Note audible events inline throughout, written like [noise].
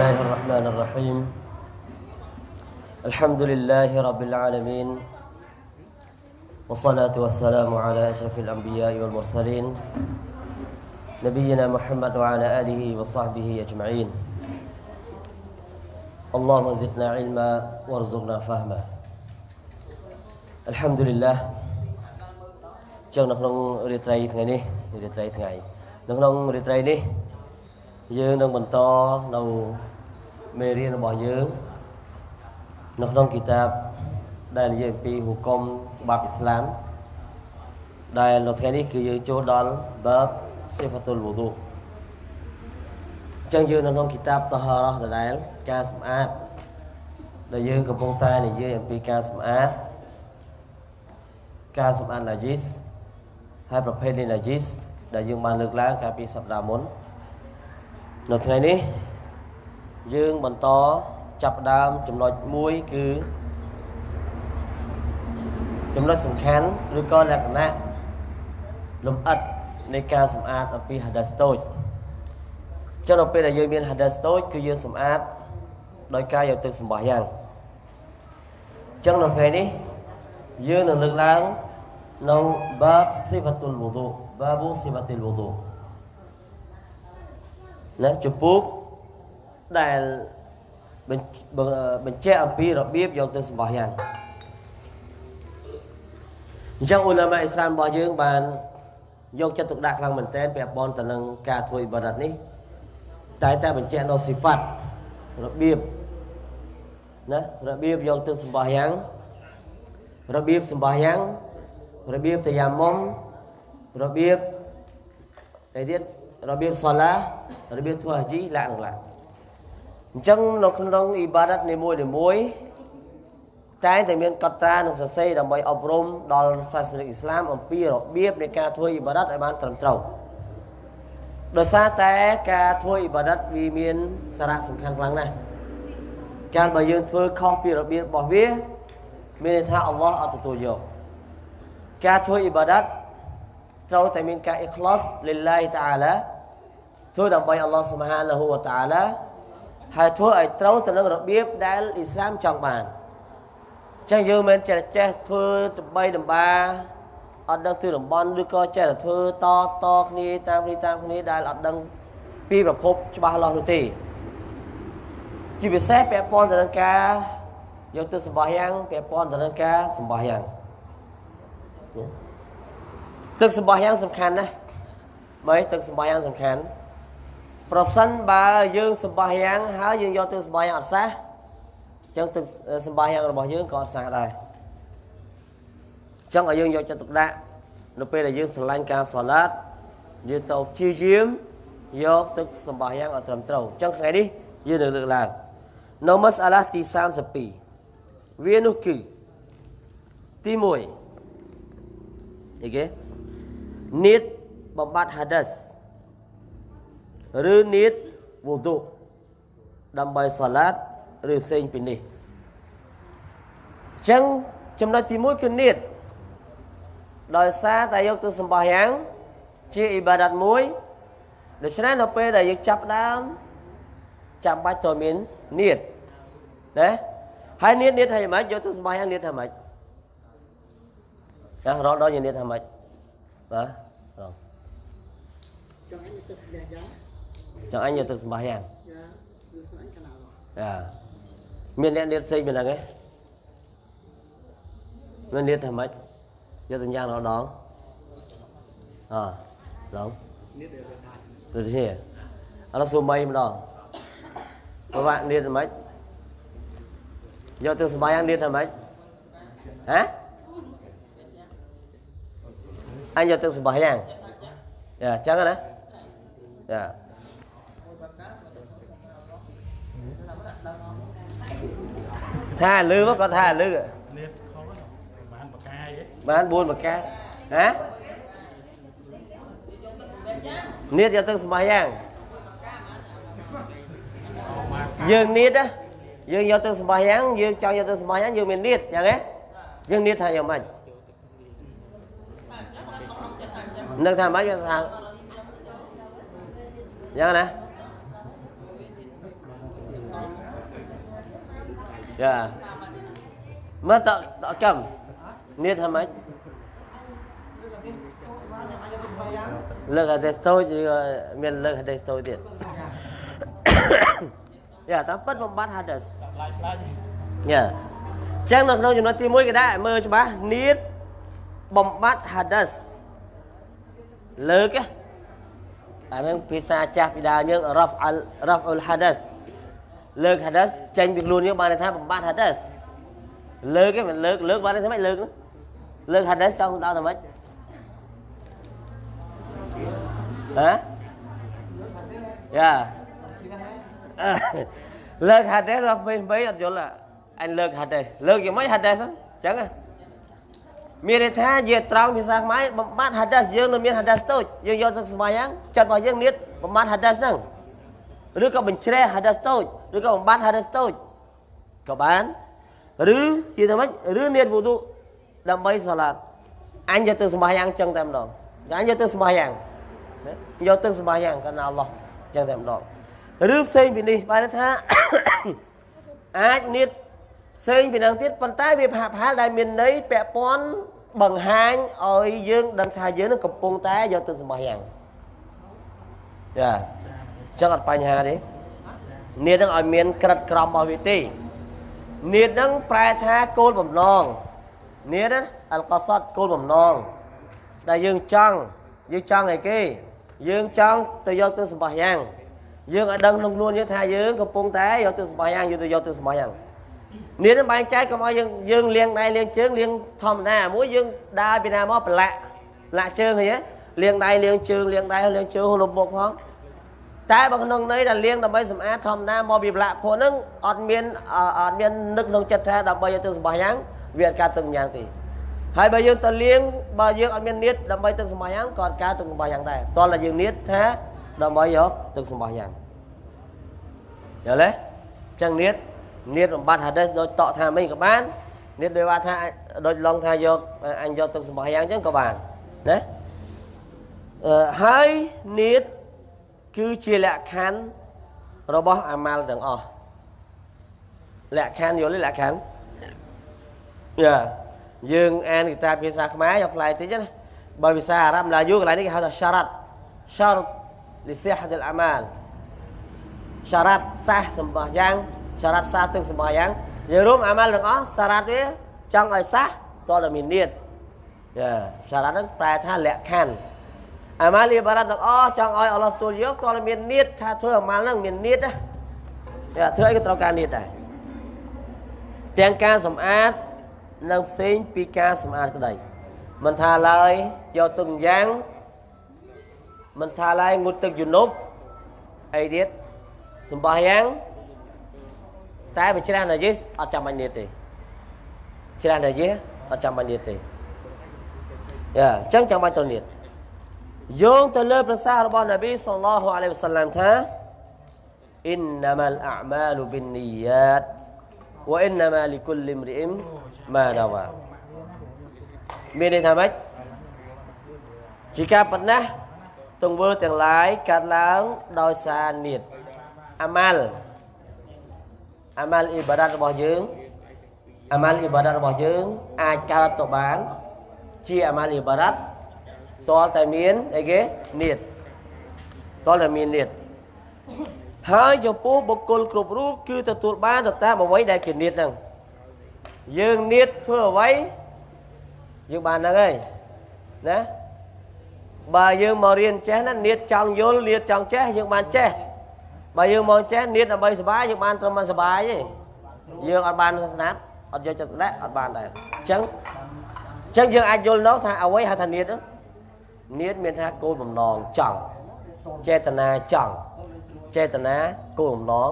الله الرحمن الرحيم الحمد لله رب العالمين والصلاة والسلام على أشرف الأنبياء والمرسلين نبينا محمد وعلى آله وصحبه أجمعين اللهم زدنا علما وارزقنا فهما الحمد لله ចឹងនៅក្នុងរាត្រីថ្ងៃនេះរាត្រីថ្ងៃនៅក្នុងរាត្រីនេះយើងនឹងបន្តនៅ មេរៀនរបស់យើងនៅក្នុងគីតាបដែលនិយាយអំពីហុគមច្បាប់អ៊ីស្លាមដែលនៅថ្ងៃនេះគឺយើងចូលដល់បាបសិហ្វាតុលវូឌូអញ្ចឹងយើងនៅក្នុងគីតាបតហរ៉ះដដែលការសម្អាតដែលយើងកំពុងតែនិយាយអំពីការសម្អាតការសម្អាតណាជីសហើយប្រភេទនៃណាជីសដែលយើងបានលើកឡើងកាលពីសប្តាហ៍មុននៅថ្ងៃនេះ យើងបន្តចាប់ផ្ដើមចំណុចមួយគឺចំណុចសំខាន់ឬក៏លក្ខណៈលំអិតនៃការសម្អាតអំពីហាដាសតូចចឹងនៅពេលដែលយើងមានហាដាសតូចគឺយើងសម្អាតដោយការយកទឹកសម្បោះយ៉ាងចឹងនៅថ្ងៃនេះយើងនឹងលើកឡើងនៅបាបស៊ីវ៉ាតុលវូឌូបាបស៊ីវ៉ាតុលវូឌូណាចំពោះ ដែលបញ្ជាក់អំពីរបៀបយកទៅសម្បោះយ៉ាងអញ្ចឹងអ៊ុលាម៉ាអ៊ីស្លាមរបស់យើងបានយកចិត្តទុកដាក់ខ្លាំងមែនទែនពាក់ព័ន្ធទៅនឹងការធ្វើអ៊ីបាដាតនេះតែតែបញ្ជាក់នៅស៊ីហ្វាត់របៀបណារបៀបយកទៅសម្បោះយ៉ាងរបៀបសម្បោះយ៉ាងរបៀបតាយ៉ាមុំរបៀបអីទៀតរបៀបសាឡារបៀបធ្វើហាជីឡាក់ឡាក់ អញ្ចឹងនៅក្នុងអ៊ីបាដាតនីមួយនីមួយតែតែមានកត់ត្រានិងសរសេរដើម្បីអប់រំដល់សាសនិកអ៊ីស្លាមអំពីរបៀបនៃការធ្វើអ៊ីបាដាតឲ្យបានត្រឹមត្រូវដោយសារតែការធ្វើអ៊ីបាដាតវាមានសារៈសំខាន់ខ្លាំងណាស់កាលបើយើងធ្វើខុសពីរបៀបរបស់វាមានន័យថាអល់ឡោះអត់ទទួលយកការធ្វើអ៊ីបាដាតត្រូវតែមានការអ៊ីខ្លាសលិលឡាហ៊ីតាអាឡាធ្វើដើម្បីអល់ឡោះស៊ុបហានាហ៊ូវតាអាឡា ហើយធ្វើឲ្យត្រូវទៅនឹងរបៀបដែលអ៊ីស្លាមចង់បានចឹងយើងមិនចេះចេះធ្វើដើម្បីដំបាអត់ដឹងទិតំបន់ឬក៏ចេះតែធ្វើតតគ្នាតាមគ្នាតាមគ្នាដែលអត់ដឹងពីប្រភពច្បាស់លាស់នោះទេជាពិសេសពាក់ព័ន្ធទៅនឹងការយកទៅសម្បោះយ៉ាងពាក់ព័ន្ធទៅនឹងការសម្បោះយ៉ាងទឹកសម្បោះយ៉ាងសំខាន់ណាស់បើទឹកសម្បោះយ៉ាងសំខាន់ ប្រសិនបើយើងសម្បោះយ៉ាងហើយយើងយកទឹកសម្បោះយ៉ាងអត់សះអញ្ចឹងទឹកសម្បោះយ៉ាងរបស់យើងក៏អត់សះដែរអញ្ចឹងឲ្យយើងយកចិត្តទុកដាក់នៅពេលដែលយើងស្រឡាញ់ការសាឡាតយើងទៅព្យាយាមយកទឹកសម្បោះយ៉ាងឲ្យត្រឹមត្រូវអញ្ចឹងថ្ងៃនេះយើងនឹងលើកឡើងនៅមសាឡាទី32វានោះគឺទី1អីគេនៀតបំបត្តិហាដាស ឬនៀតវូឌូដើម្បីសាឡាតឬផ្សេងពីនេះអញ្ចឹងចំណុចទី1គឺនៀតដោយសារតែយកទៅសម្បោះយ៉ាង ជាអ៊ីបាដាតមួយដូច្នេះនៅពេលដែលយើងចាប់ដើមចាំបាច់ត្រូវមាននៀតណាហើយនៀតនៀតថាម៉េចយកទៅសម្បោះយ៉ាងនៀតថាម៉េចណារកដល់យើងនៀតថាម៉េចបាទរកចង់អញទៅស្លះយ៉ាង ចង់អញយកទៅសម្បោះយ៉ាងយ៉ាមានអ្នកនៀតផ្សេងមានហ្នឹងឯងមាននៀតថាម៉េចយកទៅយ៉ាងរកដងអឡងនៀតទៅទេអត់សួរមីម្ដងប្រវាក់នៀតថាម៉េចយកទៅសម្បោះយ៉ាងនៀតថាម៉េចហ៎អញយកទឹកសម្បោះយ៉ាងយ៉ាចឹងណាយ៉ា ថាលឺមកគាត់ថាលឺនេះខុសបានបកាយបាន4បកាហ៎នៀតយកទឹកសម្បោះយ៉ាងយើងនៀតយើងយកទឹកសម្បោះយ៉ាងយើងចង់យកទឹកសម្បោះយ៉ាងយើងមាននៀតយ៉ាងណាយើងនៀតថាយ៉ាងម៉េចនឹកថាម៉េចវាថាយ៉ាងណា ចាមើលតតកំនេះធ្វើម៉េចលើកអដេស្តូចឬមានលើកអដេស្តូចទៀតយ៉ាតាមពិតបំបត្តិ hades យ៉ាចឹងនៅក្នុងចំណុចទី1គេដាក់មើលច្បាស់នៀតបំបត្តិ hades លើកអានឹងភាសាចាស់ពីដើមយើង raf al raf ul hadath លើក hadath ចេញពីខ្លួនយើងបានន័យថាបំបត្តិ hadath លើកឯងមិនលើកលើកបានន័យថាម៉េចលើកលើក hadath ចង់ដល់ថាម៉េចហ៎យ៉ាលើក hadath រាប់ពេញពេញអត់យល់អញលើក hadath លើកយ៉ាងម៉េច hadath អញ្ចឹងមានន័យថាជាត្រង់ភាសាខ្មែរបំបត្តិ hadas យើងនៅមាន hadas តូចយើងយកទៅស្ម័យយ៉ាងចិត្តរបស់យើងនេះបំបត្តិ hadas ហ្នឹង ឬក៏បញ្ជ្រះ hadas តូចឬក៏បំបត្តិ hadas តូចក៏បានឬជាទៅម៉េចឬមានវុទុដើម្បីសាឡាតអញយកទៅស្ម័យយ៉ាងចឹងតែម្ដងអញយកទៅស្ម័យយ៉ាងយកទៅស្ម័យយ៉ាងកណ្ណាអល់ឡោះចឹងតែម្ដងឬផ្សេងពីនេះបានថាអាចនៀតផ្សេងពីនឹងទៀតប៉ុន្តែវាផាផាលដែលមានន័យពាក់ព័ន្ធបង្ហាញឲ្យយើងដឹងថាយើងនឹងកំពុងតែយកទឹកសម្បះយ៉ាងចា ចឹងអត់បញ្ហាទេនៀតនឹងឲ្យមានក្រិតក្រមរបស់វាទេនៀតនឹងប្រែថាគោលបំណងនៀតអលកសតគោលបំណងដែលយើងចង់យើងចង់អីគេយើងចង់ទៅយកទឹកសម្បះយ៉ាងយើងឲ្យដឹងក្នុងខ្លួនយើងថាយើងកំពុងតែយកទឹកសម្បះយ៉ាងយើងទៅយកទឹកសម្បះយ៉ាងនេះនឹងបែងចែកកុំឲ្យយើងយើងលៀងដៃលៀងជើងលៀងធម្មតាមួយយើងដើរពីណាមកប្រឡាក់លាក់ជើងអីលៀងដៃលៀងជើងលៀងដៃលៀងជើងលុបមុខផង តែបើក្នុងន័យដែលលៀងដើម្បីសម្អាតធម្មតាមកពីប្រឡាក់ពួកហ្នឹងអត់មានអត់មាននឹកក្នុងចិត្តថាដើម្បីឲ្យទឹកសម្បះយ៉ាងវាអត់កើតទឹកយ៉ាងទេហើយបើយើងទៅលៀងបើយើងអត់មាននៀតដើម្បីទឹកសម្បះយ៉ាងក៏អត់កើតទឹកសម្បះយ៉ាងដែរតោះតែយើងនៀតថាដើម្បីយកទឹកសម្បះយ៉ាងយល់ទេអញ្ចឹងនៀតនៀតបំបត្តិ hades ដូចតក់ថាមិញក៏បាននៀតដូចថា ដូចឡងថាយកអញយកទឹកសម្បះយ៉ាងអញ្ចឹងក៏បានណាអឺហើយនៀត គឺជាលក្ខខណ្ឌរបស់អាម៉ាល់ទាំងអស់លក្ខខណ្ឌយល់ទេលក្ខខណ្ឌយ៉ាយើងអានគតាភាសាខ្មែរយកផ្លែតិចណាបើភាសាអារ៉ាប់ឡាយូកន្លែងនេះគេហៅថា syarat syarat li sihhat al amal syarat សាសសម្បះយ៉ាងសារ៉ាត់សាទឹកសម្បយ៉ាងយើងរួមអាម៉ាល់ទាំងអស់សារ៉ាត់វាចង់ឲ្យសះតតែមាននៀតយ៉ាសារ៉ាត់ហ្នឹងប្រែថាលក្ខខណ្ឌ អាម៉ាល់លីបារ៉ាត់ទាំងអស់ចង់ឲ្យអល់ឡោះទូលយកតតែមាននៀតថាធ្វើអាម៉ាល់ហ្នឹងមាននៀតណាយ៉ាធ្វើអីក៏ត្រូវការនៀតដែរទាំងការសម្អាតនិងផ្សេងពីការសម្អាតក្តីមិនថាឡើយយកទឹកយ៉ាងមិនថាឡើយងូតទឹកយនុបអីទៀតសម្បះយ៉ាងតែបើច្រាស់ណាយេអត់ចាំបាញ់នៀតទេច្រាស់ណាយេអត់ចាំបាញ់នៀតទេយ៉ាអញ្ចឹងចាំបាច់ត្រូវនៀត យោងទៅលើប្រសាសន៍របស់នប៊ីសល្លោះអាឡៃវសឡាំថាអ៊ីនណាម៉ាលអាម៉ាលូប៊ីននីយ៉ាតវ៉ាអ៊ីនណាម៉ាលីគុលលីមរីអ៊ីមម៉ាដាវ៉ាមានន័យថាម៉េចជាការប៉ុណ្ណេះទង្វើទាំងឡាយកើតឡើងដោយសារនិតអាម៉ាល់អាម៉ាល់អ៊ីបាដាតរបស់យើងអាម៉ាល់អ៊ីបាដាតរបស់យើងអាចកើតទៅបានជាអាម៉ាល់អ៊ីបាដាត តលតែមានអីគេនៀតតលតែមាននៀតហើយចំពោះបុគ្គលគ្រប់រូបគឺទទួលបានទៅតាមអ្វីដែលជានៀតហ្នឹងយើងនៀតធ្វើអ្វីយើងបានហ្នឹងហើយណាបើយើងមករៀនចេះណានៀតចង់យល់នៀតចង់ចេះយើងបានចេះបើយើងមកចេះនៀតដើម្បីសុបាយយើងបានត្រឹមតែសុបាយទេយើងអត់បានស្នាប់អត់យកចិត្តដាក់អត់បានដែរអញ្ចឹងអញ្ចឹងយើងអាចយល់នោះថាអ្វីហៅថានៀតនៀ តមានថាគោលបំណងចង់ចេតនាចង់ចេតនាគោលបំណង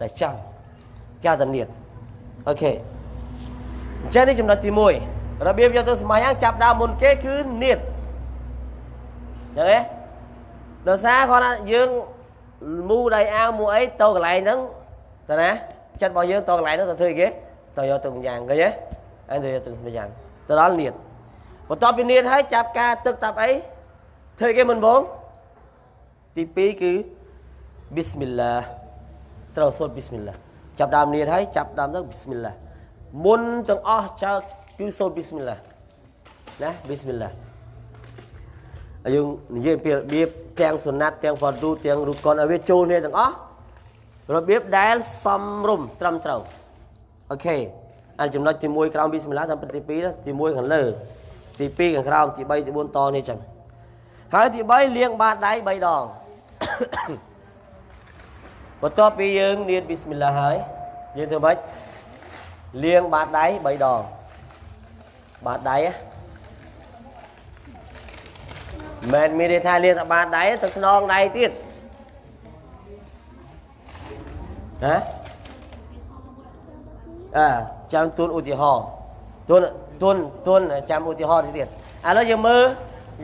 តែចង់គេហៅថានៀតអូខេអញ្ចឹងនេះចំណុចទី1របៀបយកទៅស្ម័យយ៉ាងចាប់ដើមមុនគេគឺនៀតអញ្ចឹងទេដោយសារគាត់ថាយើងមូដៃអាវមូអីទៅកន្លែងហ្នឹងតើណាចិត្តរបស់យើងទៅកន្លែងហ្នឹងទៅធ្វើគេទៅយកទឹកម្យ៉ាងឃើញទេអញទៅយកទឹកម្យ៉ាងទៅដល់នៀត បន្ទាប់ពីនៀតហើយចាប់ការទឹកតាប់អីធ្វើគេមិនបងទី2គឺប៊ីស្មិលឡាត្រូវសូត្រប៊ីស្មិលឡាចាប់ដើមនៀតហើយចាប់ដើមទៅប៊ីស្មិលឡាមុនទាំងអស់ចើគឺសូត្រប៊ីស្មិលឡាណាប៊ីស្មិលឡាហើយយើងនិយាយពីរបៀបទាំងសុណាត់ទាំងហ្វាឌូទាំងរូកុនឲ្យវាចូលគ្នាទាំងអស់របៀបដែលសំរុំត្រឹមត្រូវអូខេអាចំណុចទី1ក្រោមប៊ីស្មិលឡាតាមទី2ទី1ខាងលើ ទី2ខាងក្រោមទី3ទី4តនេះចឹងហើយទី3លាងបាតដៃ3ដងបន្ទាប់ពីយើងនៀតប៊ីស្មិលឡាហើយយើងធ្វើម៉េចលាងបាតដៃ3ដងបាតដៃមិនមានន័យថាលាងតែបាតដៃទៅខ្នងដៃទៀតណាអើចាំទួនឧទាហរណ៍ទួន ទួនទួនចាំឧទាហរណ៍ទៀតឥឡូវយើងមើល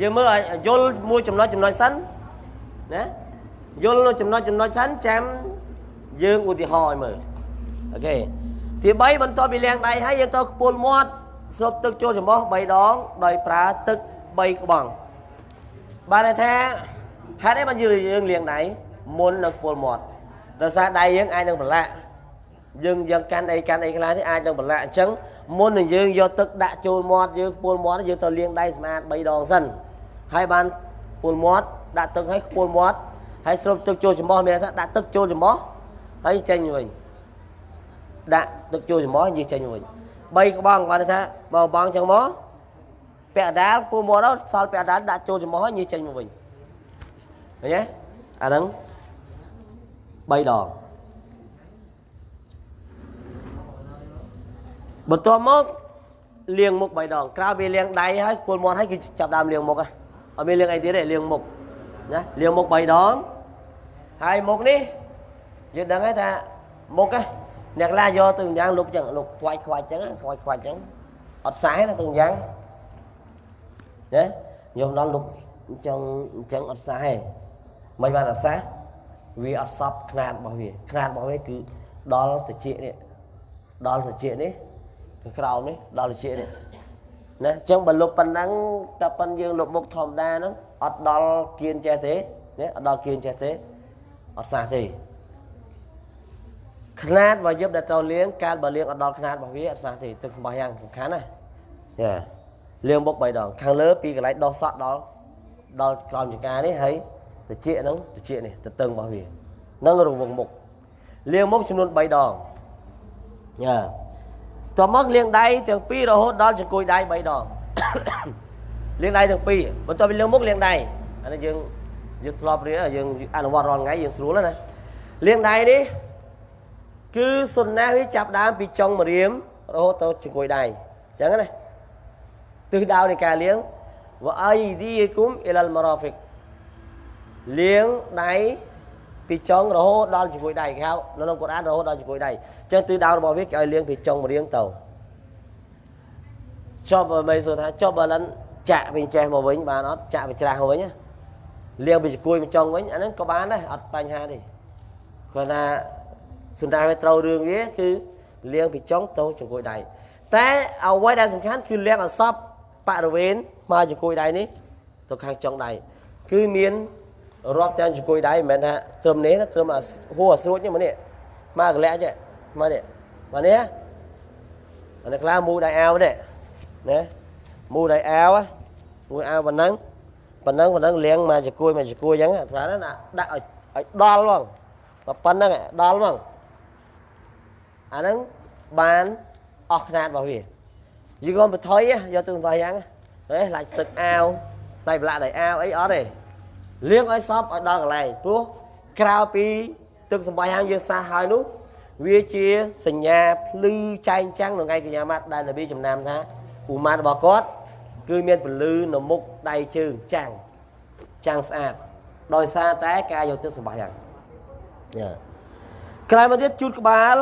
យើងមើលយល់មួយចំណុចចំណុចសិនណាយល់ចំណុចចំណុចសិនចាំយើងឧទាហរណ៍ឲ្យមើលអូខេទី3បន្ទាប់ពីលាងដៃហើយយើងទៅខ្ពុលមាត់ស្រូបទឹកចូលច្រមុះ3ដងដោយប្រើទឹក3ក្បង់បានន័យថាហេតុអីបានយើងលាងដៃមុននឹងខ្ពុលមាត់ដោយសារដៃយើងអាចនឹងប្រឡាក់យើងយើងកាន់អីកាន់អីខ្លះនេះអាចនឹងប្រឡាក់អញ្ចឹង មុននឹងយើងយកទឹកដាក់ចូលមាត់យើងខ្ពុលមាត់យើងទៅលាងដៃស្អាត3ដងសិនហើយបានខ្ពុលមាត់ដាក់ទឹកឲ្យខ្ពុលមាត់ហើយស្រូបទឹកចូលច្រមុះមានថាដាក់ទឹកចូលច្រមុះហើយចេញវិញដាក់ទឹកចូលច្រមុះនិយាយចេញវិញ3ក្បង់គាត់ថាបើបងចឹងមកពាក់ដាលពូមកដល់សល់ពាក់ដាលដាក់ចូលច្រមុះហើយនិយាយចេញមកវិញឃើញទេអាហ្នឹង3ដង បន្ទាប់មកលាងមុខ3ដងក្រោយពីលាងដៃហើយគល់មាត់ហើយគឺចាប់ដើមលាងមុខហ៎អត់មានលាងអីទៀតទេលាងមុខណាលាងមុខ3ដងហើយមុខនេះយើងដឹងហើយថាមុខហ្នឹងអ្នកខ្លះយកទៅយ៉ាងលុបចឹងលុបខ្វាច់ខ្វាច់ចឹងខ្វាច់ខ្វាច់ចឹងអត់សែណាទៅយ៉ាងណាខ្ញុំដល់លុបចឹងអញ្ចឹងអត់សែមិនបានអត់សែវាអត់សពຂ្នាតរបស់វាຂ្នាតរបស់វាគឺដល់តិចនេះដល់តិចនេះខាង ក្រោមនេះដល់តិចនេះណាអញ្ចឹងបើលុបប៉ុណ្ណឹងតែប៉ុនយើងលុបមុខធម្មតាហ្នឹងអត់ដល់គៀនចេះទេណាអត់ដល់គៀនចេះទេអត់សះទេຂ្នាតរបស់យឹបដែលត្រូវលាងកាលបើលាងអត់ដល់ຂ្នាតរបស់វាអត់សះទេទឹកសម្បោះយ៉ាងសំខាន់ណាចាលាងមុខ3ដងខាងលើពីកន្លែងដោះសក់ដល់ដល់ក្រោមចង្ការនេះហើយតិចហ្នឹងតិចនេះទៅតឹងរបស់វានឹងរង្វង់មុខលាងមុខចំនួន3ដងចា តមកលាងដៃទាំងពីររហូតដល់ចង្កួយដៃ3ដងលាងដៃទាំងពីរបន្ទាប់ពីលាងមុខលាងដៃអានេះយើងយើងធ្លាប់រៀនយើងអនុវត្តរាល់ថ្ងៃយើងស្រួលណាលាងដៃនេះគឺសុណាវាចាប់ដើមពីចុងម្រាមរហូតទៅចង្កួយដៃអញ្ចឹងណាទិសដៅនៃការលាងវអៃឌីគុំអ៊ីលលម៉ារ៉ាហ្វិកលាងដៃ ពីចុងរហូតដល់ចង្កួយដៃគេហៅនៅក្នុងកូរ៉ានរហូតដល់ចង្កួយដៃអញ្ចឹងទិសដៅរបស់វាគេឲ្យលាងពីចុងម្រាមទៅចប់បើសួរថាចប់បើលិនចាក់វិញចេះមកវិញបានអត់ចាក់វាច្រាស់មកវិញណាលាងពីចង្កួយមកចុងវិញអាហ្នឹងក៏បានដែរអត់បញ្ហាទេគាត់ថាសុណាវាត្រូវរឿងវាគឺលាងពីចុងទៅចង្កួយដៃតែអ្វីដែលសំខាន់គឺលាងឲ្យសពបរិវេណមកចង្កួយដៃនេះទៅខាងចុងដៃគឺមាន រាប់ទាំងចង្កួយដៃមិនមែនថាត្រឹមនេះត្រឹមហួរស្រួចនេះមកនេះមកកលាក់ចេះមកនេះមកនេះអានេះខ្លះមូដៃអាវនេះណាមូដៃអាវមួយអាវប៉ុណ្ណឹងប៉ុណ្ណឹងប៉ុណ្ណឹងលាងមកចង្កួយមកចង្កួយអញ្ចឹងថាណាដាក់ឲ្យឲ្យដល់ហ្មងប៉ុណ្ណឹងដល់ហ្មងអាហ្នឹងបានអស់ຂ្នាតរបស់វាយីកុំបថុយយកទៅវាយ៉ាងហេឡាច់ទឹកអាវដៃប្រឡាក់ដៃអាវអីអត់ទេ លាងឲ្យសពឲ្យដល់កន្លែងព្រោះក្រៅពីទឹកសម្បាយហាងយើងសះហើយនោះវាជាសញ្ញាភ្លឺចែងចាំងនៅថ្ងៃកញ្ញាម៉ាត់ដែលនប៊ីចំណាំថាឧម៉ាតរបស់គាត់គឺមានពលឺនៅមុខដៃជើងចាំងចាំងស្អាតដោយសារតែការយកទឹកសម្បាយហាងយ៉ាក្រោយមកទៀតជូតក្បាល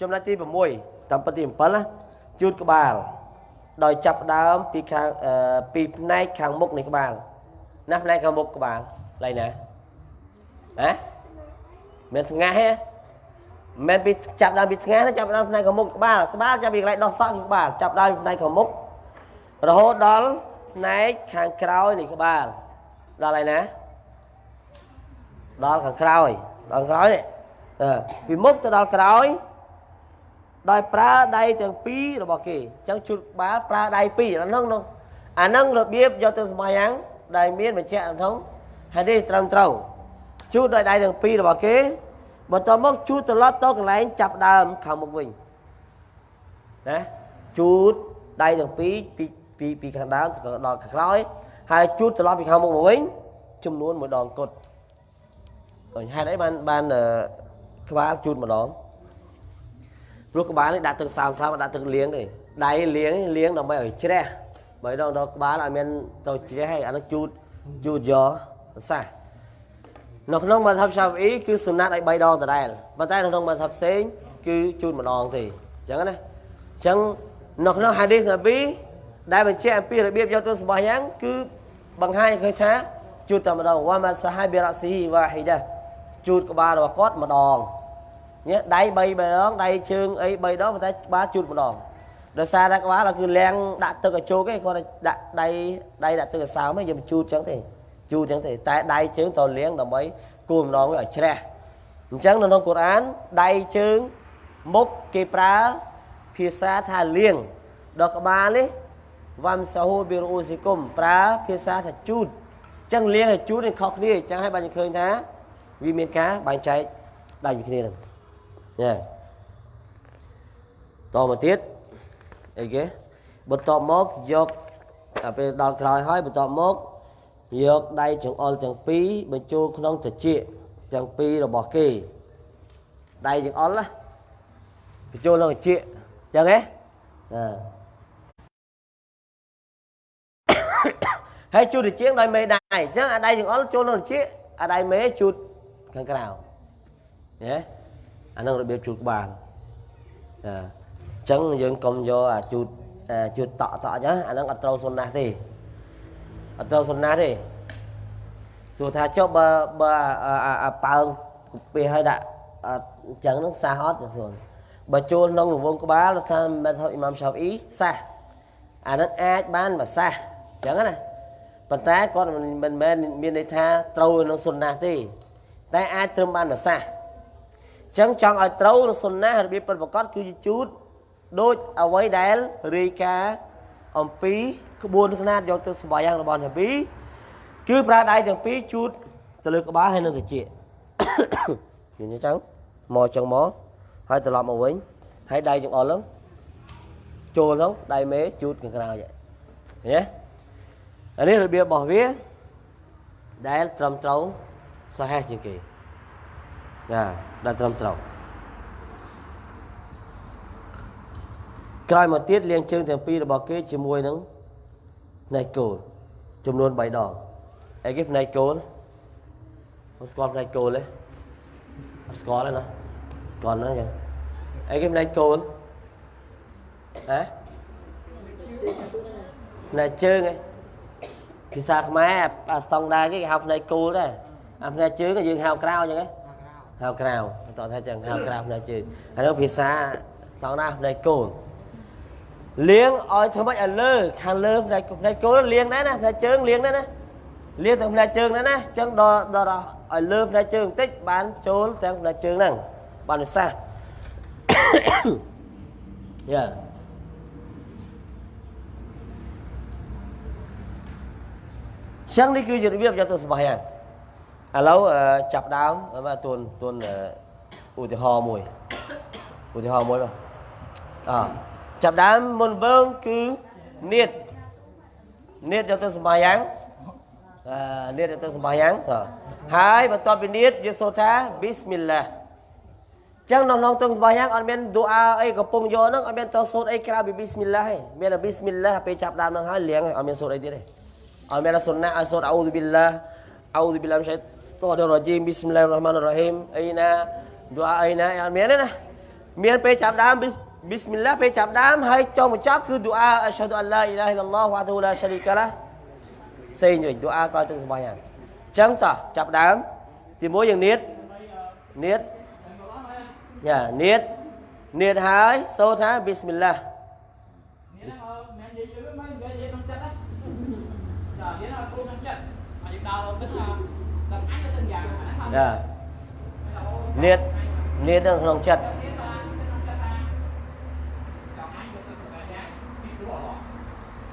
ចំណុចទី6តាមពិតទី7ណាជូតក្បាល ដោយចាប់ដើមពីខាងពីផ្នែកខាងមុខនៃក្បាល ណាផ្នែកខាងមុខក្បាលឡៃណាហ៎មានថ្ងាសហ៎មិនពីចាប់ដើមពីថ្ងាសចាប់ដើមផ្នែកខាងមុខក្បាលក្បាលចាប់ពីកន្លែងដោះសក់គឺក្បាលចាប់ដើមផ្នែកខាងមុខរហូតដល់ផ្នែកខាងក្រោយនៃក្បាលដល់ហើយណាដល់ខាងក្រោយដល់ក្រោយនេះអឺពីមុខទៅដល់ក្រោយដោយប្រើដៃទាំងពីររបស់គេអញ្ចឹងជូតក្បាលប្រើដៃពីរអាហ្នឹងនោះអាហ្នឹងរបៀបយកទៅសម្បាយ៉ាង ដែលមានបញ្ជាក់ក្នុងហើយនេះត្រឹមត្រូវជូតដោយដៃទាំងពីររបស់គេបន្តមកជូតត្រឡប់ទៅកន្លែងចាប់ដើមខាងមុខវិញណាជូតដៃទាំងពីរពីពីពីខាងដើមទៅដល់ខាងក្រោយហើយជូតត្រឡប់ពីខាងមុខមកវិញចំនួនមួយដងគត់ហេតុអីបានបានក្បាលជូតម្ដងព្រោះក្បាលនេះដាក់ទឹកសាមសាមដាក់ទឹកលាងទេដៃលាងលាងដើម្បីឲ្យជ្រះ បើដល់ដល់ក្បាលឲ្យមានទៅជ្រះហើយអានោះជូតជូតយកសះនៅក្នុងបន្ទប់ឆាវអ៊ីគឺសុណាត់ឲ្យ3ដងដដែលប៉ុន្តែនៅក្នុងបន្ទប់ផ្សេងគឺជូតម្ដងទេអញ្ចឹងណាអញ្ចឹងនៅក្នុងហាឌីសនប៊ីដែលបញ្ជាក់អំពីរបៀបយកទៅសម្បះយ៉ាងគឺបង្ហាញឃើញថាជូតតែម្ដងវ៉ាម៉ាសាហាប៊ីរ៉ាស៊ីវ៉ាហ៊ីដាជូតក្បាលរបស់គាត់ម្ដងញ៉េដៃ3ដងដៃជើងអី3ដងប៉ុន្តែក្បាលជូតម្ដង ដោយសារតែក្បាលគឺលាងដាក់ទឹកឲ្យជោគឯងគាត់ដាក់ដៃដៃដាក់ទឹកឲ្យសើមឯងយើងជូតចឹងទេជូតចឹងទេតែដៃជើងត្រូវលាងដើម្បីគូម្ដងឲ្យជ្រះអញ្ចឹងនៅក្នុងកូរ៉ានដៃជើងមុខគេប្រើភាសាថាលាងដល់ក្បាលនេះវ៉ាំសាហូប៊ីរូស៊ីគុំប្រើភាសាថាជូតអញ្ចឹងលាងឲ្យជូតនឹងខុសគ្នាអញ្ចឹងឲ្យបានឃើញថាវាមានការបែងចែកដាច់ពីគ្នានឹងញ៉េតមកទៀត អីគេបន្ទាប់មកយកពេលដល់ក្រោយហើយបន្ទាប់មកយកដៃចង្អុលទាំងពីរបញ្ចូលក្នុងត្រចៀកទាំងពីររបស់គេដៃចង្អុលណាបញ្ចូលក្នុងត្រចៀកអញ្ចឹងហ៎ណាហើយជូតត្រចៀកដោយមេដៃអញ្ចឹងអាដៃចង្អុលចូលក្នុងត្រចៀកអាដៃមេជូតខាងក្រៅញ៉េអានឹងរបៀបជូតក្បាលចាអញ្ចឹងយើងកុំយកអាជូតជូតតក់តក់អញ្ចឹងអានឹងអត់ត្រូវសុនណាស់ទេអត់ត្រូវសុនណាស់ទេសួរថាចុះបើបើអាប៉ើងពេលឲ្យដាក់អញ្ចឹងនឹងសះអត់សួរបើចូលក្នុងរង្វង់ក្បាលថាមិនថាអ៊ីម៉ាមឆាហ្វអ៊ីសះអានឹងអាចបានមកសះអញ្ចឹងណាប៉ុន្តែគាត់មិនមែនមានន័យថាត្រូវនឹងសុនណាស់ទេ តែអាចត្រឹមបានមួយសាសអញ្ចឹងចង់ឲ្យត្រូវនឹងសុនណារបៀបពិតប្រាកដគឺជាជូត ដូចអ្វីដែលរាយការណ៍អំពីក្បួនខ្នាតយកទៅសម្បាយ៉ាងរបស់នប៊ីគឺប្រើដៃទាំងពីរជូតទៅលើក្បាលហើយនឹងត្រចៀកយល់អញ្ចឹងមកចឹងមកហើយត្រឡប់មកវិញហើយដៃចង្អុលហ្នឹងចូលហ្នឹងដៃមេជូតខាងក្រោយឃើញទេអានេះរបៀបរបស់វាដែលត្រឹមត្រូវសហេះជាងគេណាដែលត្រឹមត្រូវ ក្រោយមកទៀតលាងជើងទាំងពីររបស់គេជាមួយនឹងផ្នែកគោលចំនួន3ដងអីគេផ្នែកគោលមិនស្គាល់ផ្នែកគោលទេអត់ស្គាល់ទេណាស្គាល់ហ្នឹងចឹងអីគេផ្នែកគោលហ៎ផ្នែកជើងឯងភាសាខ្មែរអាស្តង់ដាគេគេហៅផ្នែកគោលដែរអាផ្នែកជើងយើងហៅក្រៅអញ្ចឹងហៅក្រៅបន្តថាចឹងហៅក្រៅផ្នែកជើងហើយនោះភាសាស្តង់ដាផ្នែកគោល លៀងឲ្យធ្វើម៉េចឲ្យលើខាងលើផ្នែកផ្នែកគោលលៀងដែរណាផ្នែកជើងលៀងដែរណាលៀងទាំងផ្នែកជើងដែរណាអញ្ចឹងដល់ដល់ឲ្យលើផ្នែកជើងបន្តិចបានចូលទាំងផ្នែកជើងហ្នឹងបានវិសាយ៉ាចឹងនេះគឺជារបៀបយកទៅសម្បះយ៉ាងឥឡូវចាប់ដើមបាទទួនទួនឧទាហរណ៍មួយឧទាហរណ៍មួយបាទអ ចាប់ដើមមុនវើងគឺនៀតនៀតយកទៅសម្បះយ៉ាងអឺនៀតយកទៅសម្បះយ៉ាងហើយបន្ទាប់ពីនៀតយើងសូត្រថាប៊ីស្មិលឡាចឹងក្នុងក្នុងទឹកសម្បះយ៉ាងអត់មានឌូអាអីកំពុងយកហ្នឹងអត់មានទៅសូត្រអីក្រៅពីប៊ីស្មិលឡាទេមានតែប៊ីស្មិលឡាពេលចាប់ដើមហ្នឹងហើយលៀងអត់មានសូត្រអីទៀតទេអត់មានសុនណាឲ្យសូត្រអ៊ូឌូប៊ីឡាអ៊ូឌូប៊ីឡាមិនឆៃតោះរ៉ជីមប៊ីស្មិលឡារ៉ហ្មានរ៉ហ៊ីមអីណាឌូអាអីណាអត់មានទេណាមានពេលចាប់ដើមប៊ី ស្មិលឡាពេលចាប់ដើមហើយចុងបញ្ចប់គឺឌូអាអស្ហាឌូអល់ឡាអ៊ីឡាហិលឡោះវ៉ាទូឡាឆារីកាឡាផ្សេងវិញឌូអាក្រោយទឹកសម្បាយ៉ាងអញ្ចឹងតោះចាប់ដើមទីមួយយើងនៀតនៀតយ៉ានៀតនៀតហើយសូត្រថាប៊ីស្មិលឡាមាននិយាយលឺមិននិយាយក្នុងចិត្តណាចារៀនឲ្យគ្រូក្នុងចិត្តមកយើងដើររកទឹកដល់អញទៅយ៉ាងហ្នឹងចានៀតនេះនៅក្នុងចិត្ត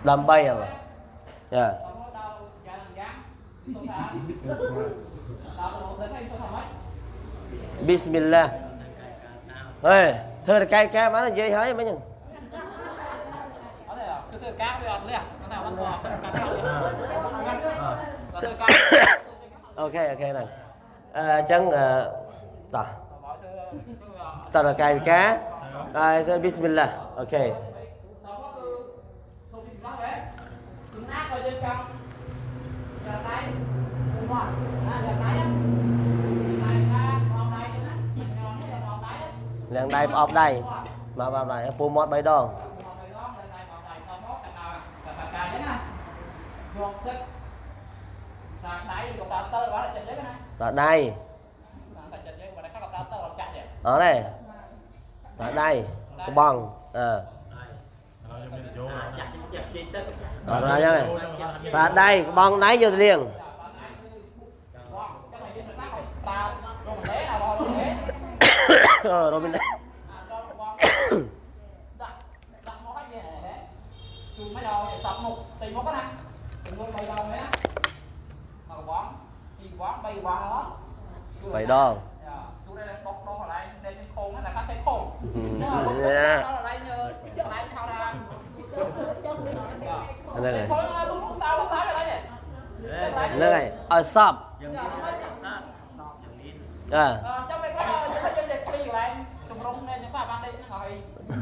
Lambayala. Yeah. À? Dạ. Bismillah. Hey, thưa cái cá má nó dễ hỏi mấy nhân. ok ok này à, chân à, tờ tờ là cài cá à, bismillah ok លាងដៃប្រអប់ដៃបាទបាទដៃពូមាត់3ដងបាទដៃអរទេបាទដៃក្បងអឺអរណាយ៉ាងបាទដៃក្បងដៃយកទៅលាងបាទ ờ rồi mình mấy đầu thì một tùy một cái này đừng quên bay đầu nữa mà quán thì quán bay qua đó bay đó chú đây. Đang bóc đó lại nên cái khôn là các cái khôn nó là đó là lại như chắc lại thao ra đây này. Dạ. Dạ. Đây này ở sập à dạ.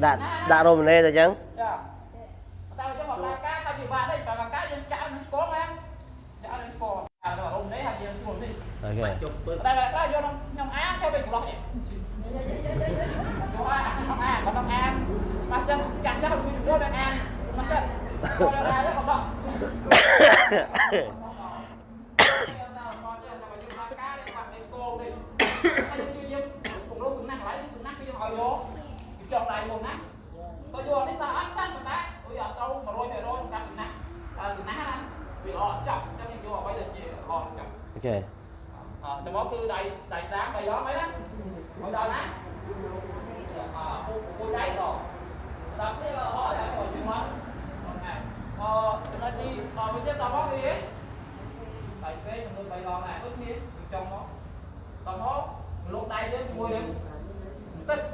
ដៃចំនួន3 3ដងហើយតាមអីចុះឲ្យគុំមកនិយាយថាលៀងយកដៃមុនដាក់ដាក់រ៉ូម៉ាណេទៅអញ្ចឹងចាតែចុះមកផ្លែការថាជាបាត់ទេបើការយើងចាក់នឹងស្គាល់មែនចាក់នឹងស្គាល់អារ៉ូមនេះហើយយើងស្គាល់នេះអូខេតែបើខ្លះយកខ្ញុំអានចូលវិញច្រឡោះនេះយកអានខ្ញុំអានបើខ្ញុំអានមកចឹងចាក់ចាក់វាយកទៅអានមកចឹងយកអានទៅក៏បោះ ok. Ờ trong đó cứ đầy đầy đá đầy đó mấy đó. Còn đó nè ờ cô rồi. Đó là của chuyên môn ờ chúng ờ, ta đi. Ờ mình tiếp tao món đi. Bảy p mình bảy lon này ướp miếng trong đó. Tao món lúc tay đến mua đi. Tích.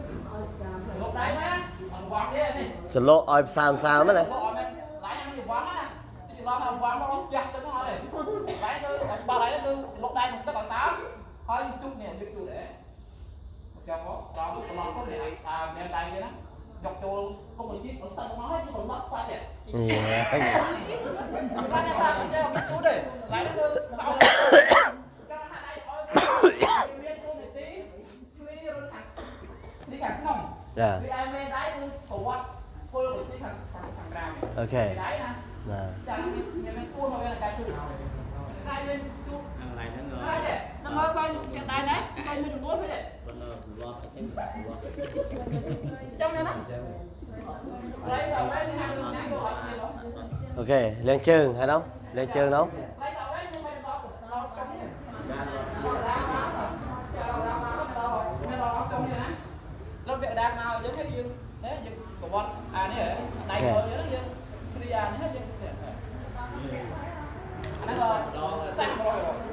Lúc tay mấy á còn ờ, quăng đi. Sờ lô oi sao sao mấy ờ, này? យកចូលពុកមួយទៀតទៅទឹកមកហើយជុកមកស្វាត់ទេ lên trường hay không lên trường không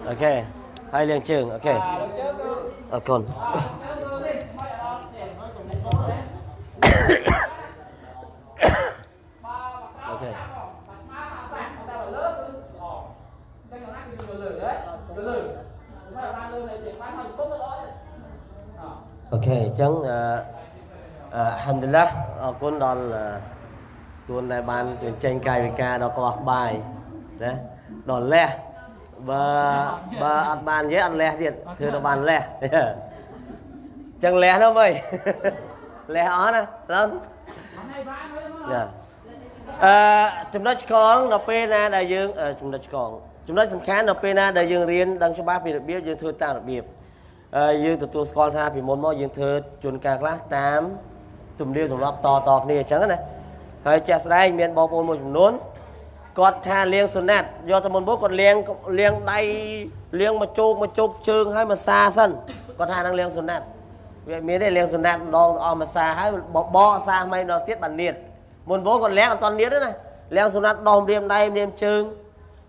ok. Hai liền trường, ok. Ở còn. [coughs] Okay អូខេអញ្ចឹងអឺអឺហាំឌុលឡាអរគុណដល់អឺទួនដែលបានបញ្ចេញកាយវិការដល់ក្បោះក្បាយណាដល់លះបើបើអត់បាននិយាយអត់លះទៀតធ្វើទៅបានលះចឹងលះនោះមើលលះអស់ណាឡង hôm nay ba mới đúng ណា không អឺចំណុចឆ្កងដល់ពេលណាដែលយើងអឺចំណុចឆ្កងចំណុចសំខាន់ដល់ពេលណាដែលយើងរៀនដឹងច្បាស់ពីរបៀបយើងធ្វើតាមរបៀបអឺ យើងទទួលស្គាល់ថាពីមុនមកយើងធ្វើជួនកាលខ្លះតាមទំនៀមទម្លាប់តតគ្នាអញ្ចឹងណាហើយជាក់ស្ដែងមានបងប្អូនមួយចំនួនគាត់ថាលៀងសុណាត់យកទៅមុនមកគាត់លៀងលៀងដៃលៀងមកជោកមកជោកជើងហើយមកសាសិនគាត់ថានឹងលៀងសុណាត់វាមានទេលៀងសុណាត់ម្ដងអស់មកសាហើយបបកសាថ្មីម្ដងទៀតបាននៀតមុនបងគាត់លះអត់តន់ទៀតទេណាលះសុណាត់ដោមរៀមដៃរៀមជើង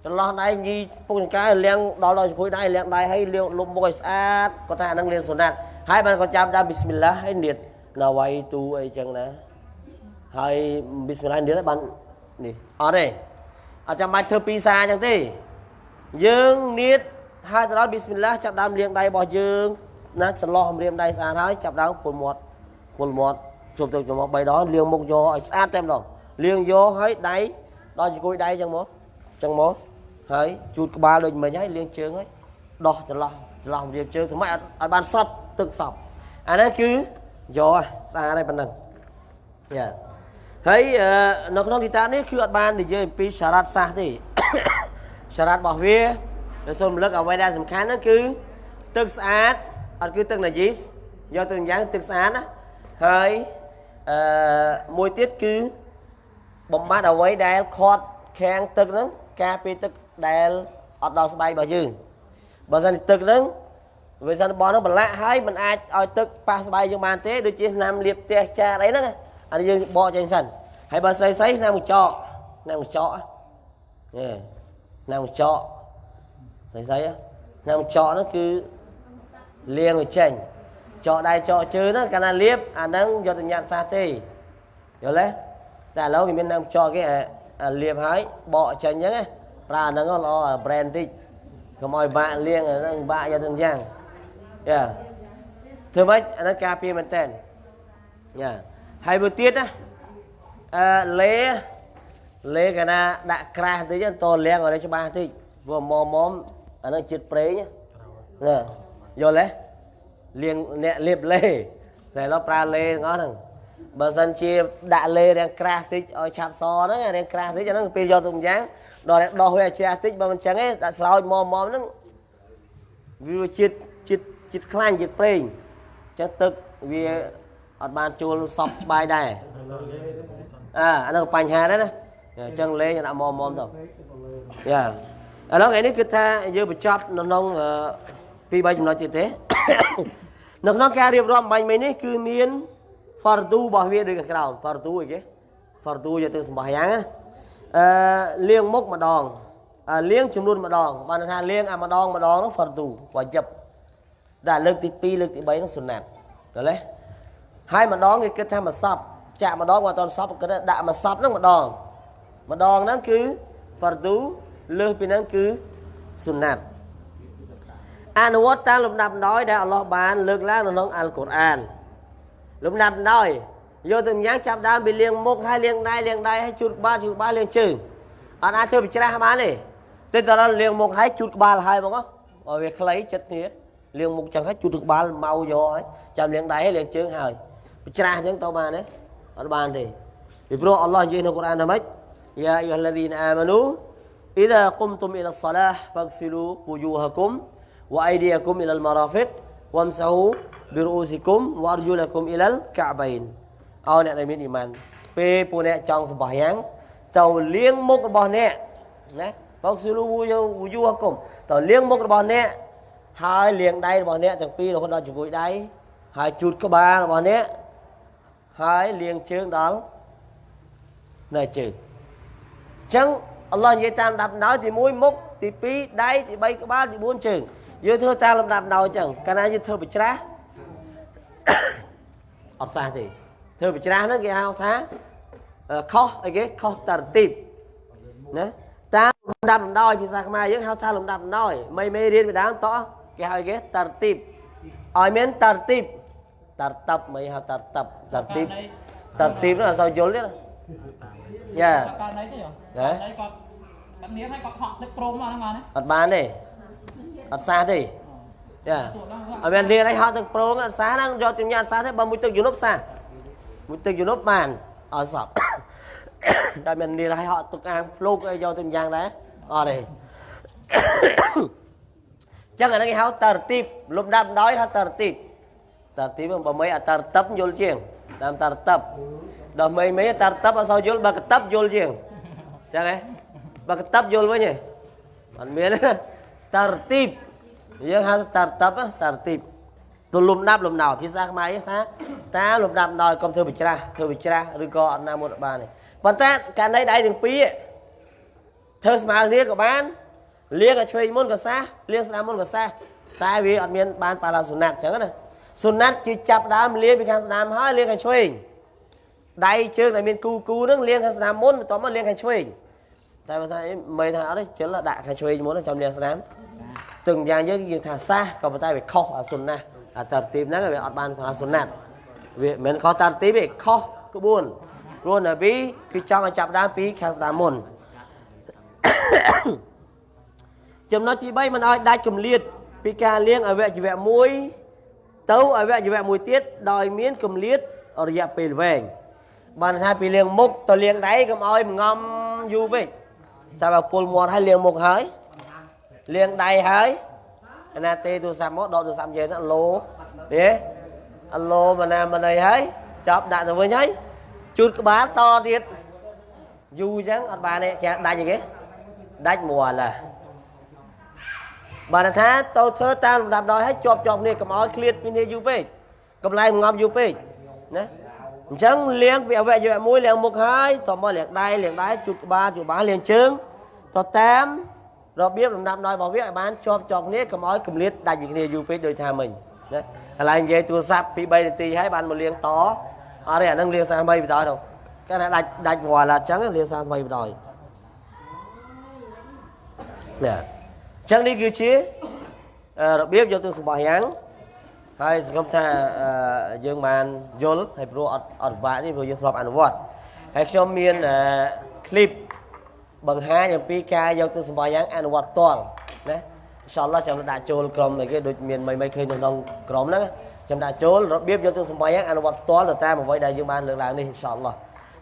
ចន្លោះដៃញីពុកចង្កែលះដល់ដល់ជួយដៃលះដៃឲ្យលាងលុបមុខឲ្យស្អាតគាត់ថាអាហ្នឹងលៀងសុណាត់ហើយបានគាត់ចាប់ដើមប៊ីស្មិលឡាហើយនៀតណាវ៉ៃទូអីចឹងណាហើយប៊ីស្មិលឡានៀតហើយបាននេះអត់ទេអត់ចាំបាច់ធ្វើពីរសារចឹងទេយើងនៀតហើយទៅដល់ប៊ីស្មិលឡាចាប់ដើមលាងដៃរបស់យើងណាចន្លោះរៀមដៃស្អាតហើយចាប់ដើមពុលមាត់ពុលមាត់ជុំទៅចំមក3ដងលាងមុខយកឲ្យស្អាតតែម្ដងលាងយកឲ្យដៃដល់ជង្គុយដៃចឹងមកចឹងមក ហើយជូតក្បាលដូចមិញហើយលាងជើងហើយដោះចន្លោះចន្លោះរៀបជើងសម្រាប់ឲ្យឲ្យបានសពទឹកសពអាហ្នឹងគឺយកហ่ะស្អាតហើយប៉ុណ្ណឹងយ៉ាហើយអឺនៅក្នុងគីតាបនេះគឺអត់បាននិយាយអំពីសារ៉ាត់សាសទេសារ៉ាត់របស់វាដែលសូមរំលឹកអ្វីដែលសំខាន់ហ្នឹងគឺទឹកស្អាតអត់គឺទឹកណាជីសយកទៅយ៉ាងទឹកស្អាតណាហើយអឺមួយទៀតគឺបំបត្តិអ្វីដែលខាត់ខាំងទឹកហ្នឹងការពារទឹក ដែលអត់ដល់ស្បែករបស់យើងបើសិនជាទឹកហ្នឹងវាសិនបោះហ្នឹងប្រឡាក់ហើយมันអាចឲ្យទឹកប៉ះស្បែកយើងបានទេដូចជាថ្នាំលាបផ្ទះចាអីហ្នឹងអានេះយើងបកចេញសិនហើយបើស្រីស្រីថ្នាំកញ្ចក់ថ្នាំកញ្ចក់ហ៎ថ្នាំកញ្ចក់ស្រីស្រីហ៎ថ្នាំកញ្ចក់ហ្នឹងគឺលាងឲ្យចេញចកដៃចកជើងហ្នឹងកាលណាលាបអាហ្នឹងយកទៅញ៉ាត់សាសទេយល់ទេតែឥឡូវគេមានថ្នាំកញ្ចក់គេអាអាលាបហើយបកចេញអញ្ចឹងណា ប្រើអាហ្នឹងល្អអា brand តិចកុំឲ្យបាក់លាងអាហ្នឹងបាក់យកទៅយ៉ាងយ៉ាធ្វើម៉េចអាហ្នឹងការពារមែនតើយ៉ាហើយមួយទៀតណាអឺលេលេកាលណាដាក់ក្រាស់តិចទៅតលាងឲ្យច្បាស់តិចព្រោះមុំមុំអាហ្នឹងជាតិប្រេងណាយល់ទេលាងអ្នកលាបលេតែឥឡូវប្រើលេទាំងអស់ហ្នឹងបើសិនជាដាក់លេរាងក្រាស់តិចឲ្យឆាប់សហ្នឹងរាងក្រាស់តិចអាហ្នឹងពេលយកទៅម្យ៉ាង ដល់តែដោះវាឲ្យជ្រះតិចបើមិនចឹងទេដាក់ស្រោចមុំមុំហ្នឹងវាជាតិជាតិជាតិខ្លាញ់ជាតិប្រេងអញ្ចឹងទឹកវាអត់បានចូលសពច្បាយដែរអើអាហ្នឹងក៏បញ្ហាដែរណាអញ្ចឹងលេងដាក់មុំមុំទៅយ៉ាឥឡូវថ្ងៃនេះគឺថាយើងបញ្ចប់នៅក្នុងអឺពីរបីចំណុចទៀតទេនៅក្នុងការរៀបរាប់បាញ់មិញនេះគឺមាន fardu របស់វាដូចខាងក្រោម fardu អីគេ fardu យកទៅសម្បះយ៉ាងណា អឺលាងមុខម្ដងអឺលាងចំនួនម្ដងបានថាលាងអាម្ដងម្ដងនោះ fardu វ៉ាជីបតែលើកទី2លើកទី3នោះសុណាត់យល់ទេហើយម្ដងគេគិតថាមួយសពចាក់ម្ដងបើអត់តសពគេដាក់មួយសពហ្នឹងម្ដងម្ដងហ្នឹងគឺ fardu លើសពីហ្នឹងគឺសុណាត់អនុវត្តតាមលំដាប់ដោយដែលអល់ឡោះបានលើកឡើងនៅក្នុងអល់កុរអានលំដាប់ដោយ យកទៅញ៉ាំចាប់ដើមពីលៀងមុខហើយលៀងដៃលៀងដៃហើយជូតក្បាលជូតក្បាលលៀងជើងអត់អាចធ្វើបិច្រាស់បានទេតែតរលៀងមុខហើយជូតក្បាលហើយបងឲ្យវាខ្លីចិត្តគ្នាលៀងមុខចឹងហើយជូតក្បាលមកយកហើយចាំលៀងដៃហើយលៀងជើងហើយបិច្រាស់ចឹងទៅបានទេអត់បានទេពីព្រោះអល់ឡោះនិយាយនៅកូរ៉ានថាម៉េចយ៉ាអាយុហលឡាឌីនអាម៉ានូអ៊ីដាគុំទុំអ៊ីឡាសឡាហ្វហ្សិលូវូយូហាគុំវ៉អៃឌីយ៉ាគុំអ៊ីឡាលម៉ារ៉ាហ្វិកវ៉ាំសាហ៊ូបិរអ៊ូស៊ីគុំវ៉ារជូលាគុំអ៊ីឡាលកាបាអ៊ីន ឲ្យអ្នកដែលមានអ៊ីម៉ានពេលពួកអ្នកចង់សម្បោះយ៉ាងទៅលាងមុខរបស់អ្នកណាបោកស៊ូលូយូយូហគុំទៅលាងមុខរបស់អ្នកហើយលាងដៃរបស់អ្នកទាំងពីររហូតដល់ជង្គង់ដៃហើយជូតក្បាលរបស់អ្នកហើយលាងជើងដល់នៅជើងអញ្ចឹងអល់ឡោះនិយាយតាមដាប់ដោយទី1មុខទី2ដៃទី3ក្បាលទី4ជើងយើងធ្វើតាមលំដាប់ដោយអញ្ចឹងកាលណាយើងធ្វើបច្រាស់អត់សះទេ ធ្វើបច្រាស់ហ្នឹងគេហៅថាអឺខុសអីគេខុសតរទីបណាតាមលំដាប់ដោយភាសាខ្មែរយើងហៅថាលំដាប់ដោយមិនមេរៀនពីដើមតោះគេហៅគេតរទីបឲ្យមានតរទីបតរតបមិនហៅតរតបតរទីបតរទីបនោះអត់សូវយល់ទេណាយ៉ា con đấy chứ nhỉ Đấy. đấy con con miếng hay con họ tức chrome vào nó ngon đấy អត់បានទេអត់សះទេយ៉ាអត់មានរៀនអីហត់ទឹកប្រងអត់សាហ្នឹងយកជំញាអត់សាទេបើមួយទឹកយនុបសា មួយទឹកយនុបបានអត់សពតែមានរៀនឲ្យហត់ទឹកអាងភ្លុកអីយកទៅយ៉ាងដែរអត់ទេចឹងអាហ្នឹងគេហៅតរទីបលំដាប់ដោយហៅតរទីបតរទីបបើមិនអតរតឹបយល់ជាងតាមតរតឹបដល់មិនមិនតរតឹបអត់សូវយល់បើកតឹបយល់ជាងចឹងហ៎បើកតឹបយល់វិញហ៎អត់មានទេតរទីបយើងហៅតរតឹបតរទីប ទូលំដាប់លំដោភាសាខ្មែរថាតាលំដាប់ដោយកុំធ្វើបច្រាស់ធ្វើបច្រាស់ឬក៏អត់ណាមុនអត់បានទេប៉ុន្តែករណីដៃទាំងពីរធ្វើស្មើគ្នាក៏បានលៀងឲ្យឆ្វេងមុនក៏សះលៀងស្ដាំមុនក៏សះតែវាអត់មានបានបាឡាសុណាត់អញ្ចឹងណាសុណាត់គឺចាប់ដើមលៀងពីខាងស្ដាំហើយលៀងខាងឆ្វេងដៃជើងដែលមានគូគូហ្នឹងលៀងខាងស្ដាំមុនបន្ទាប់មកលៀងខាងឆ្វេងតែបើថាអីមិនថាអត់ទេជិលដាក់ខាងឆ្វេងមុនចាំលៀងស្ដាំទឹងយ៉ាងយើងយើងថាសះក៏ប៉ុន្តែវាខុសអាសុណាត់ អាតរទីបហ្នឹងវាអត់បានបាឡាសុណាត់វាមិនមែនខុសតរទីបទេខុសក្បួនព្រោះនប៊ីគឺចង់ឲ្យចាប់ដើមពីខាងស្ដាំមុនចំណុចទី3មិនឲ្យដាច់គម្លាតពីការលៀងអវយវៈមួយទៅអវយវៈមួយទៀតដោយមានគម្លាតរយៈពេលវែងបានថាពីលៀងមុខទៅលៀងដៃកុំឲ្យងំយូរពេកតែបើពុលមាត់ឲ្យលៀងមុខហើយលៀងដៃហើយអា ណាទេទូរស័ព្ទមកដកទូរស័ព្ទយើងទៅឡូទេអឡូមណាមណីហើយចាប់ដាក់ទៅវិញហើយជូតក្បាលតទៀតយូរអញ្ចឹងអត់បានទេគេដាច់អីគេដាច់មួលឡាបានថាទៅធ្វើតាមលំដាប់ដោយឲ្យជាប់ជាប់គ្នាកុំឲ្យឃ្លាតពីគ្នាយូរពេកកន្លែងងំយូរពេកណាអញ្ចឹងលៀងពីអវយវៈមួយលៀងមុខហើយតមកលៀងដៃលៀងដៃជូតក្បាលជូតក្បាលលៀងជើងទៅតាម របៀបលំដាប់ដោយរបស់វាឲ្យបានជាប់ជាប់គ្នាកុំឲ្យគម្លាតដាច់ពីគ្នាយូរពេកដូចថាមិញណាឥឡូវនិយាយទូរស័ព្ទពី3នាទីហើយបានមកលៀងតអរិយអានឹងលៀងសាថ្មីបន្តទៅគេថាដាច់ដាច់វល់អញ្ចឹងលៀងសាថ្មីបន្តណាអញ្ចឹងនេះគឺជារបៀបយកទិសរបស់យ៉ាងហើយសង្ឃឹមថាយើងបានយល់ហើយព្រោះអត់អត់ពិបាកទេព្រោះយើងធ្លាប់អនុវត្តហើយខ្ញុំមានឃ្លីប បង្ហាញអំពីការយកទៅសម្បោះយ៉ាងអនុវត្តផ្ទាល់ណាអ៊ីនសាអល់ឡោះចាំដាក់ចូលក្រុមអីគេដូចមានមិនមិនឃើញនៅក្នុងក្រុមហ្នឹងចាំដាក់ចូលរបៀបយកទៅសម្បោះយ៉ាងអនុវត្តផ្ទាល់ទៅតាមអ្វីដែលយើងបានលើកឡើងនេះអ៊ីនសាអល់ឡោះ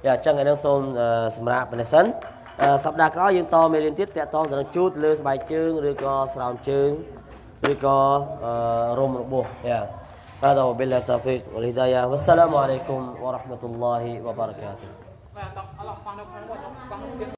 យ៉ាអញ្ចឹងឯនោះសូមអឺសម្រាប់ប៉ុណ្ណេះសិន អឺសប្តាហ៍ក្រោយយើងតមេរៀនទៀតតាក់ទងទៅនឹងជូតលើស្បែកជើងឬក៏ស្រោមជើងឬក៏អឺរុំរបួសយ៉ា هذا وبالله التوفيق والهداية والسلام عليكم ورحمة الله وبركاته